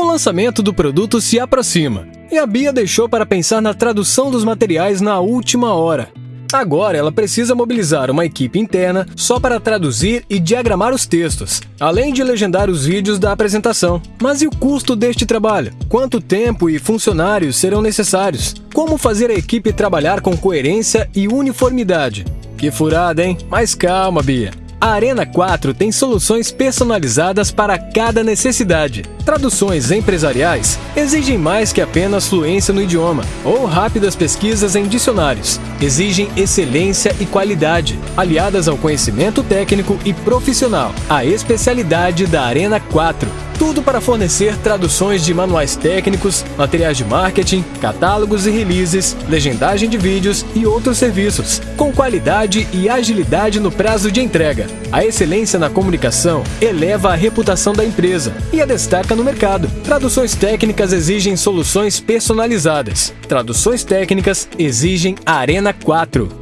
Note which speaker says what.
Speaker 1: O lançamento do produto se aproxima e a Bia deixou para pensar na tradução dos materiais na última hora. Agora ela precisa mobilizar uma equipe interna só para traduzir e diagramar os textos, além de legendar os vídeos da apresentação. Mas e o custo deste trabalho? Quanto tempo e funcionários serão necessários? Como fazer a equipe trabalhar com coerência e uniformidade? Que furada, hein? Mas calma, Bia. A Arena 4 tem soluções personalizadas para cada necessidade. Traduções empresariais exigem mais que apenas fluência no idioma ou rápidas pesquisas em dicionários. Exigem excelência e qualidade, aliadas ao conhecimento técnico e profissional. A especialidade da Arena 4 tudo para fornecer traduções de manuais técnicos, materiais de marketing, catálogos e releases, legendagem de vídeos e outros serviços, com qualidade e agilidade no prazo de entrega. A excelência na comunicação eleva a reputação da empresa e a destaca no mercado. Traduções técnicas exigem soluções personalizadas. Traduções técnicas exigem Arena 4.